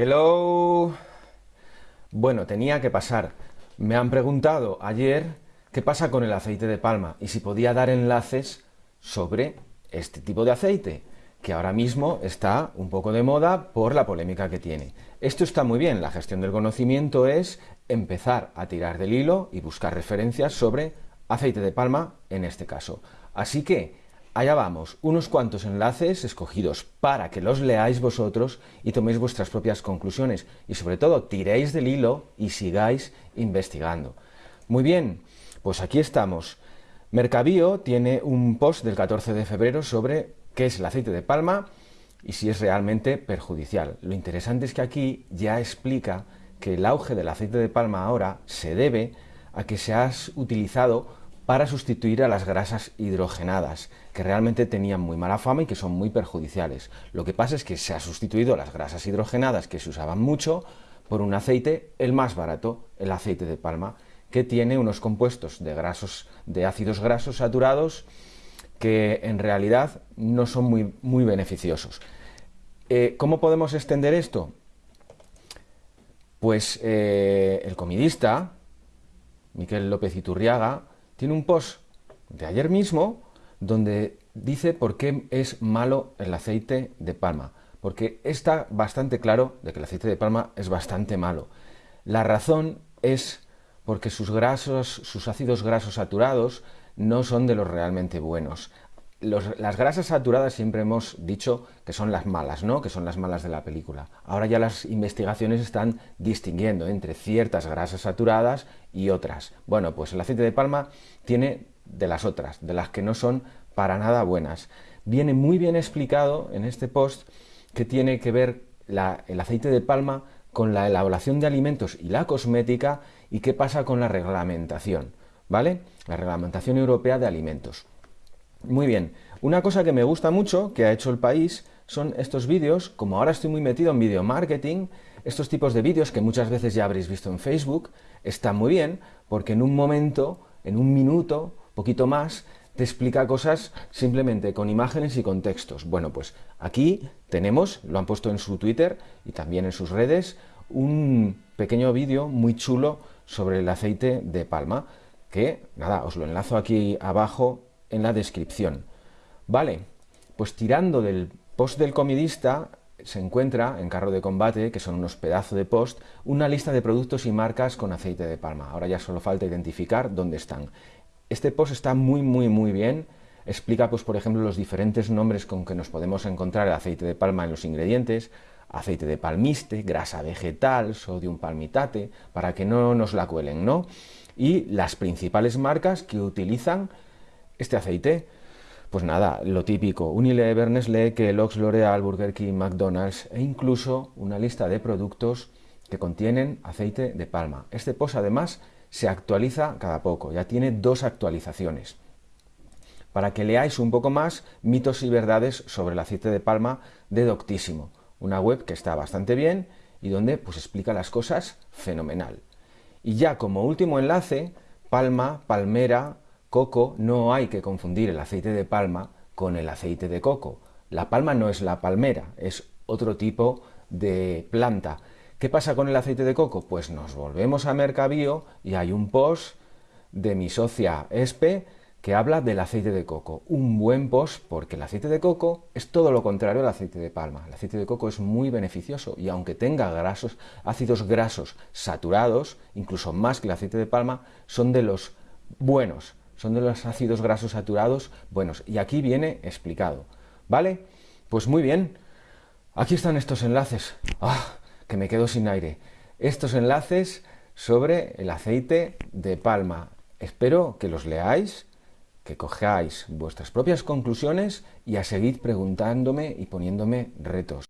Hello. Bueno, tenía que pasar. Me han preguntado ayer qué pasa con el aceite de palma y si podía dar enlaces sobre este tipo de aceite, que ahora mismo está un poco de moda por la polémica que tiene. Esto está muy bien, la gestión del conocimiento es empezar a tirar del hilo y buscar referencias sobre aceite de palma en este caso. Así que Allá vamos, unos cuantos enlaces escogidos para que los leáis vosotros y toméis vuestras propias conclusiones y sobre todo tiréis del hilo y sigáis investigando. Muy bien, pues aquí estamos. Mercabio tiene un post del 14 de febrero sobre qué es el aceite de palma y si es realmente perjudicial. Lo interesante es que aquí ya explica que el auge del aceite de palma ahora se debe a que se ha utilizado para sustituir a las grasas hidrogenadas, que realmente tenían muy mala fama y que son muy perjudiciales. Lo que pasa es que se ha sustituido las grasas hidrogenadas, que se usaban mucho, por un aceite, el más barato, el aceite de palma, que tiene unos compuestos de, grasos, de ácidos grasos saturados que en realidad no son muy, muy beneficiosos. Eh, ¿Cómo podemos extender esto? Pues eh, el comidista, Miquel López Iturriaga, tiene un post de ayer mismo donde dice por qué es malo el aceite de palma. Porque está bastante claro de que el aceite de palma es bastante malo. La razón es porque sus grasos, sus ácidos grasos saturados no son de los realmente buenos las grasas saturadas siempre hemos dicho que son las malas, ¿no? Que son las malas de la película. Ahora ya las investigaciones están distinguiendo entre ciertas grasas saturadas y otras. Bueno, pues el aceite de palma tiene de las otras, de las que no son para nada buenas. Viene muy bien explicado en este post que tiene que ver el aceite de palma con la elaboración de alimentos y la cosmética y qué pasa con la reglamentación, ¿vale? La reglamentación europea de alimentos. Muy bien, una cosa que me gusta mucho que ha hecho el país son estos vídeos, como ahora estoy muy metido en video marketing, estos tipos de vídeos que muchas veces ya habréis visto en Facebook, están muy bien porque en un momento, en un minuto, poquito más, te explica cosas simplemente con imágenes y con textos. Bueno, pues aquí tenemos, lo han puesto en su Twitter y también en sus redes, un pequeño vídeo muy chulo sobre el aceite de palma, que, nada, os lo enlazo aquí abajo en la descripción. Vale, pues tirando del post del comidista se encuentra en carro de combate, que son unos pedazos de post, una lista de productos y marcas con aceite de palma. Ahora ya solo falta identificar dónde están. Este post está muy, muy, muy bien. Explica, pues, por ejemplo, los diferentes nombres con que nos podemos encontrar el aceite de palma en los ingredientes, aceite de palmiste, grasa vegetal, sodium palmitate, para que no nos la cuelen, ¿no? Y las principales marcas que utilizan este aceite, pues nada, lo típico, Unilever, Nestlé, Kellogg's, L'Oreal, Burger King, McDonald's e incluso una lista de productos que contienen aceite de palma. Este post además se actualiza cada poco, ya tiene dos actualizaciones. Para que leáis un poco más mitos y verdades sobre el aceite de palma de Doctísimo, una web que está bastante bien y donde pues explica las cosas fenomenal. Y ya como último enlace, palma, palmera, coco no hay que confundir el aceite de palma con el aceite de coco. La palma no es la palmera, es otro tipo de planta. ¿Qué pasa con el aceite de coco? Pues nos volvemos a Mercabio y hay un post de mi socia Espe que habla del aceite de coco. Un buen post porque el aceite de coco es todo lo contrario al aceite de palma. El aceite de coco es muy beneficioso y aunque tenga grasos, ácidos grasos saturados, incluso más que el aceite de palma, son de los buenos son de los ácidos grasos saturados buenos. Y aquí viene explicado. ¿Vale? Pues muy bien. Aquí están estos enlaces. ¡Ah! Que me quedo sin aire. Estos enlaces sobre el aceite de palma. Espero que los leáis, que cojáis vuestras propias conclusiones y a seguir preguntándome y poniéndome retos.